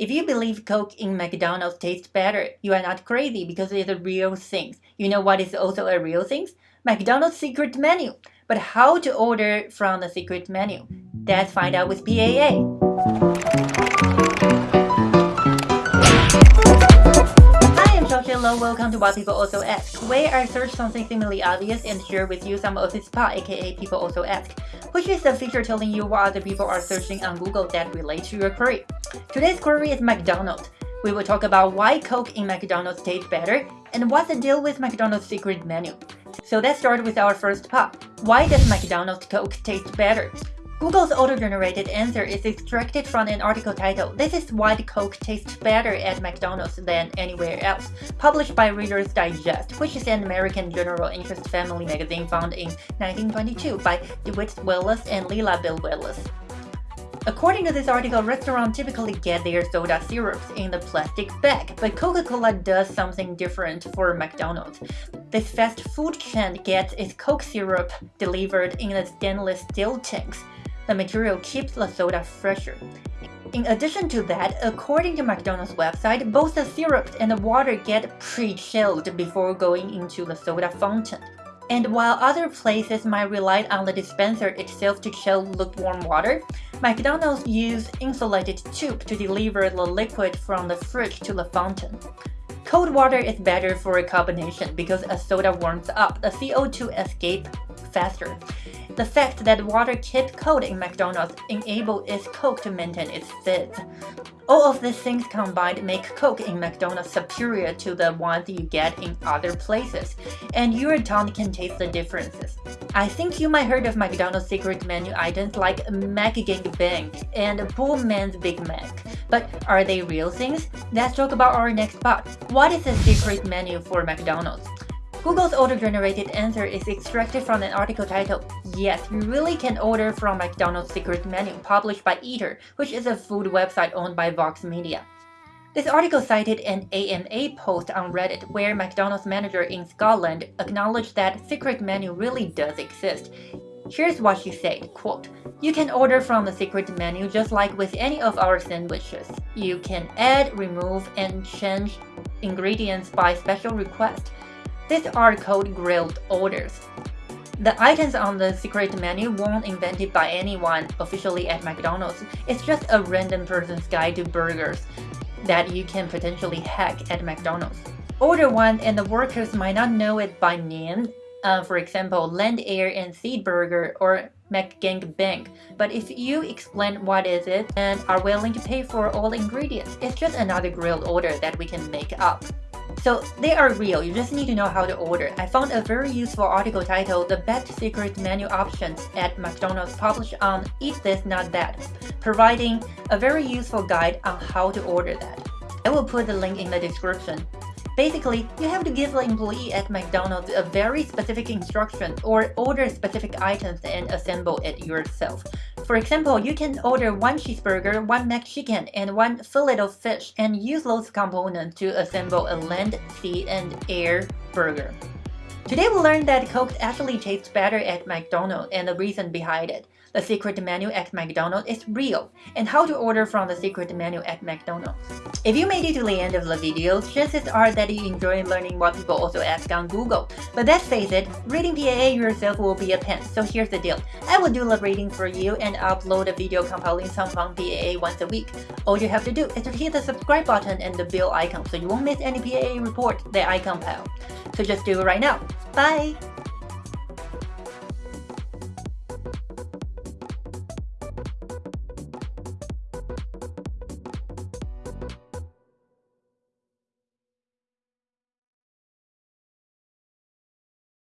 If you believe Coke in McDonald's tastes better, you are not crazy because it's a real thing. You know what is also a real thing? McDonald's secret menu. But how to order from the secret menu? Let's find out with PAA. Hello, welcome to What People Also Ask, where I search something seemingly obvious and share with you some of the spot, aka People Also Ask, which is a feature telling you what other people are searching on Google that relate to your query. Today's query is McDonald's. We will talk about why Coke in McDonald's tastes better and what's the deal with McDonald's secret menu. So let's start with our first part. Why does McDonald's Coke taste better? Google's auto-generated answer is extracted from an article titled This is why the Coke tastes better at McDonald's than anywhere else, published by Reader's Digest, which is an American general interest family magazine founded in 1922 by DeWitt Wallace and Lila Bell Wallace. According to this article, restaurants typically get their soda syrups in the plastic bag, but Coca-Cola does something different for McDonald's. This fast food chain gets its Coke syrup delivered in a stainless steel tanks, the material keeps the soda fresher. In addition to that, according to McDonald's website, both the syrup and the water get pre-chilled before going into the soda fountain. And while other places might rely on the dispenser itself to chill lukewarm water, McDonald's use insulated tube to deliver the liquid from the fridge to the fountain. Cold water is better for a carbonation because as soda warms up, the CO2 escape faster. The fact that water kept cold in McDonald's enabled its Coke to maintain its fizz. All of these things combined make Coke in McDonald's superior to the ones you get in other places, and your tongue can taste the differences. I think you might heard of McDonald's secret menu items like McGang Bang and Poor Man's Big Mac, but are they real things? Let's talk about our next part. What is the secret menu for McDonald's? Google's auto-generated answer is extracted from an article titled, Yes, you really can order from McDonald's secret menu published by Eater, which is a food website owned by Vox Media. This article cited an AMA post on Reddit where McDonald's manager in Scotland acknowledged that secret menu really does exist. Here's what she said, quote, You can order from the secret menu just like with any of our sandwiches. You can add, remove, and change ingredients by special request. These are called grilled orders. The items on the secret menu weren't invented by anyone officially at McDonald's. It's just a random person's guide to burgers that you can potentially hack at McDonald's. Order one and the workers might not know it by name, uh, for example, Land Air and Sea Burger or McGang Bang. But if you explain what is it and are willing to pay for all the ingredients, it's just another grilled order that we can make up. So they are real, you just need to know how to order. I found a very useful article titled The Best Secret Menu Options at McDonald's published on Eat This Not That, providing a very useful guide on how to order that. I will put the link in the description. Basically, you have to give the employee at McDonald's a very specific instruction or order specific items and assemble it yourself. For example, you can order one cheeseburger, one McChicken, and one fillet of fish and use those components to assemble a land, sea, and air burger. Today we learned that Coke actually tastes better at McDonald's and the reason behind it. The secret menu at McDonald's is real, and how to order from the secret menu at McDonald's. If you made it to the end of the video, chances are that you enjoy learning what people also ask on Google. But let's face it, reading PAA yourself will be a pain, so here's the deal. I will do the reading for you and upload a video compiling some fun PAA once a week. All you have to do is to hit the subscribe button and the bell icon so you won't miss any PAA report that I compile. So just do it right now. Bye!